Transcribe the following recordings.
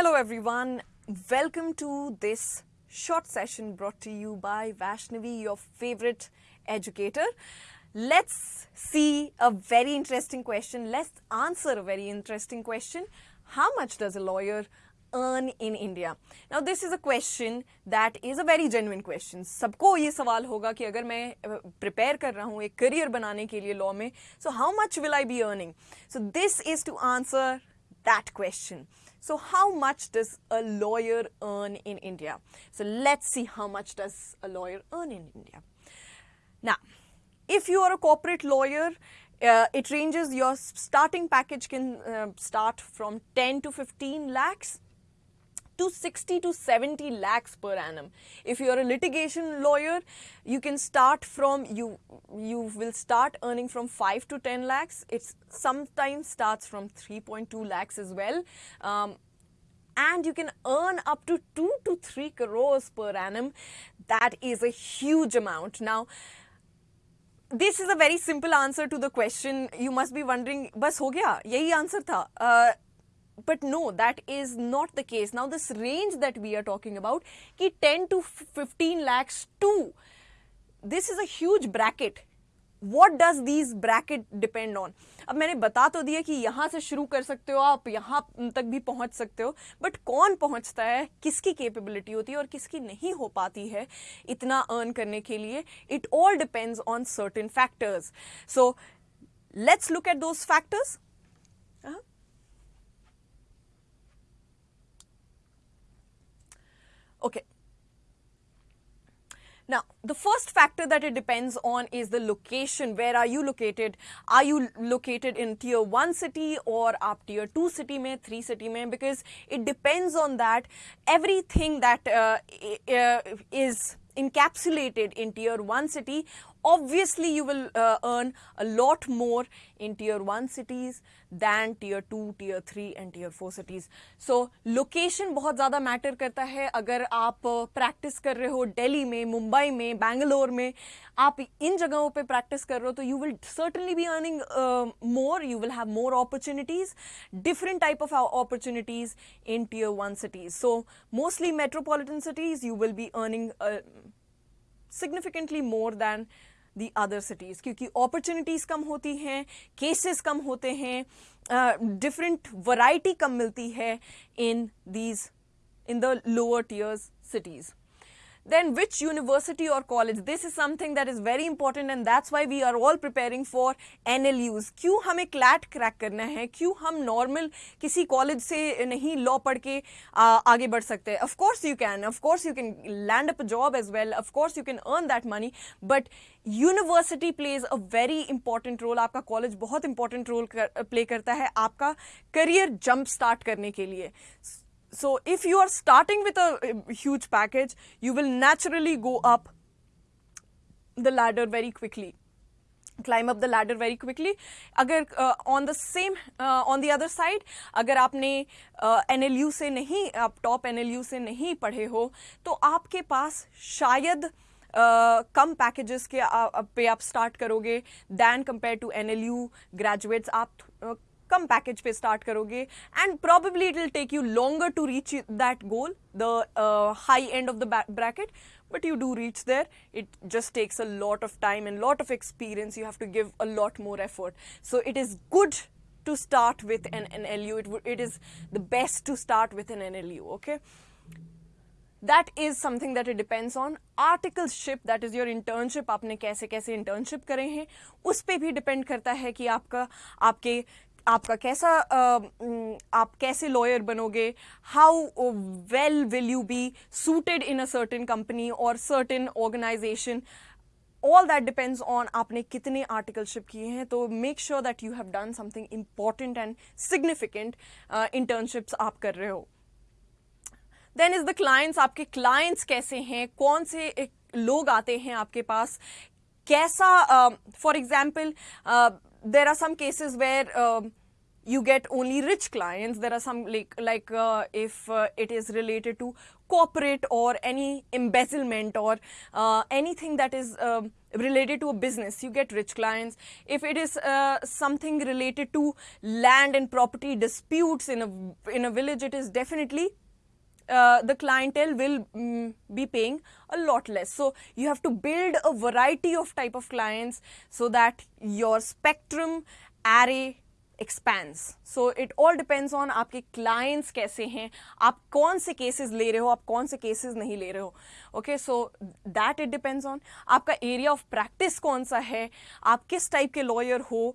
Hello everyone, welcome to this short session brought to you by Vaishnavi, your favorite educator. Let's see a very interesting question. Let's answer a very interesting question. How much does a lawyer earn in India? Now this is a question that is a very genuine question. सबको ये सवाल होगा कि अगर मैं prepare कर रहा हूँ एक career बनाने के लिए law में, so how much will I be earning? So this is to answer that question. So how much does a lawyer earn in India? So let's see how much does a lawyer earn in India. Now, if you are a corporate lawyer, uh, it ranges, your starting package can uh, start from 10 to 15 lakhs to 60 to 70 lakhs per annum. If you are a litigation lawyer, you can start from, you, you will start earning from 5 to 10 lakhs. It sometimes starts from 3.2 lakhs as well. Um, and you can earn up to 2 to 3 crores per annum. That is a huge amount. Now, this is a very simple answer to the question. You must be wondering, bas ho gaya? Yahi answer tha. Uh, but no, that is not the case. Now this range that we are talking about, ki 10 to 15 lakhs too, this is a huge bracket. What does these bracket depend on? अब मैंने बता तो दिया कि यहाँ से शुरू कर सकते हो आप यहाँ तक भी पहुँच सकते हो बट कौन पहुँचता है किसकी कैपेबिलिटी होती है और किसकी नहीं हो पाती है इतना अर्न करने के लिए it all depends on certain factors so let's look at those factors Okay. Now, the first factor that it depends on is the location. Where are you located? Are you located in tier 1 city or up tier 2 city mein, 3 city mein? Because it depends on that. Everything that uh, is encapsulated in tier 1 city obviously you will uh, earn a lot more in tier 1 cities than tier 2 tier 3 and tier 4 cities so location बहुत ज़्यादा matter करता है अगर आप practice कर रहे हो दिल्ली में मुंबई में बैंगलोर में आप इन जगहों पे प्रैक्टिस कर रहे हो तो you will certainly be earning more you will have more opportunities different type of opportunities in tier one cities so mostly metropolitan cities you will be earning significantly more than the other cities क्योंकि opportunities कम होती हैं cases कम होते हैं different variety कम मिलती है in these in the lower tiers cities then which university or college? This is something that is very important and that's why we are all preparing for NLUs क्यों हमें CLAT crack करना है? क्यों हम normal किसी college से नहीं law पढ़ के आ, आगे बढ़ सकते? हैं of course you can of course you can land up job as well of course you can earn that money but university plays a very important role आपका कॉलेज बहुत इंपॉर्टेंट रोल कर, play करता है आपका career jump start करने के लिए. so if you are starting with a huge package, you will naturally go up the ladder very quickly climb up the ladder very quickly अगर uh, on the same uh, on the other side अगर आपने uh, NLU से नहीं आप top NLU से नहीं पढ़े हो तो आपके पास शायद Uh, कम पैकेजेस के uh, पे आप स्टार्ट करोगे than compare to N L U graduates आप uh, कम पैकेज पे स्टार्ट करोगे and probably it will take you longer to reach that goal the high end of the bracket but you do reach there it just takes a lot of time and lot of experience you have to give a lot more effort so it is good to start with N N L U it it is the best to start with N N L U okay that is something that it depends on articleship that is your internship आपने कैसे कैसे internship करे हैं, उस पर भी depend करता है कि आपका, आपके आपका कैसा आप कैसे लॉयर बनोगे? How well will you be suited in a certain company और certain organization all that depends on आपने कितने आर्टिकलशिप किए हैं तो make sure that you have done something important and significant internships आप कर रहे हो। देन इज़ द क्लाइंट्स आपके क्लाइंट्स कैसे हैं? कौन से लोग आते हैं आपके पास? कैसा for uh, example there are some cases where uh, you get only rich clients. There are some like like uh, if uh, it is related to corporate or any embezzlement or uh, anything that is um, related to a business you get rich clients. If it is uh, something related to land and property disputes in a in a village it is definitely uh, the clientele will mm, be paying a lot less so you have to build a variety of type of clients so that your spectrum array expense so it all depends on आपके clients कैसे हैं आप कौन से cases ले रहे हो आप कौन से केसेस नहीं ले रहे हो okay so that it depends on आपका एरिया ऑफ प्रैक्टिस कौन सा है आप किस टाइप के लॉयर हो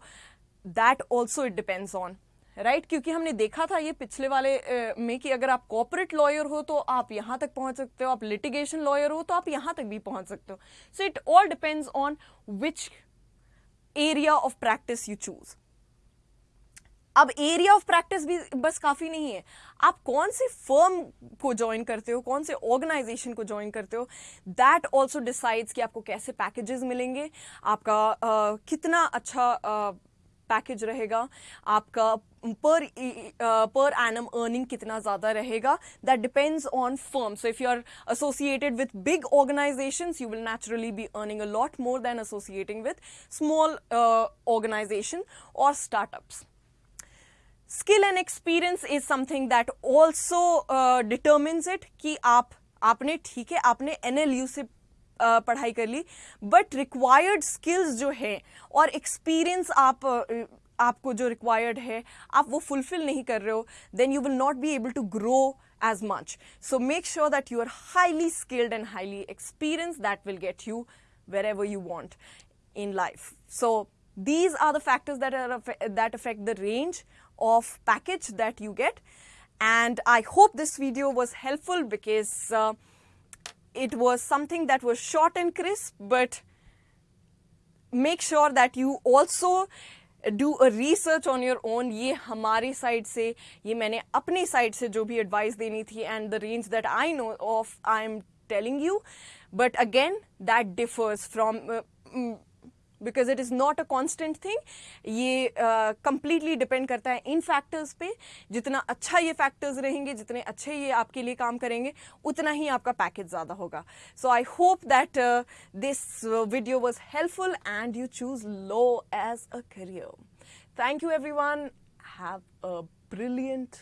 that also it depends on Right right? क्योंकि हमने देखा था ये पिछले वाले uh, में कि अगर आप कॉपोरेट लॉयर हो तो आप यहाँ तक पहुँच सकते हो आप लिटिगेशन लॉयर हो तो आप यहाँ तक भी पहुँच सकते हो। So it all depends on which area of practice you choose अब एरिया ऑफ़ प्रैक्टिस भी बस काफ़ी नहीं है। आप कौन से फर्म को ज्वाइन करते हो कौन से ऑर्गेनाइजेशन को ज्वाइन करते हो दैट ऑल्सो डिसाइड्स कि आपको कैसे पैकेजेस मिलेंगे आपका uh, कितना अच्छा पैकेज रहेगा, आपका पर पर एनम अर्निंग कितना ज़्यादा रहेगा? That depends on firm so if you are associated with big organisation you will naturally be earning a lot more than associating with small organisation और startups skill and experience is something that also determines it कि आप, आपने ठीक है, आपने N से पढ़ाई कर ली। बट रिक्वायर्ड स्किल्स जो है और एक्सपीरियंस आप आपको जो रिक्वायर्ड है, आप वो फुलफिल नहीं कर रहे हो then you will not be able to grow as much so make sure that you are highly skilled and highly experience that will get you wherever you want in life so these are the factors that are that affect the range of package that you get and I hope this video was helpful because it was something that was short and crisp but make sure that you also do a research on your own ये हमारे side से ये मैंने अपने side से जो भी advice देनी थी and the range that I know of I am telling you but again that differs from uh, because it is not a constant thing ये कंप्लीटली uh, डिपेंड करता है इन फैक्टर्स पे। जितना अच्छा ये फैक्टर्स रहेंगे जितने अच्छे ये आपके लिए काम करेंगे उतना ही आपका पैकेज ज़्यादा होगा। So I hope that this video was helpful and you choose law as a career thank you everyone have a brilliant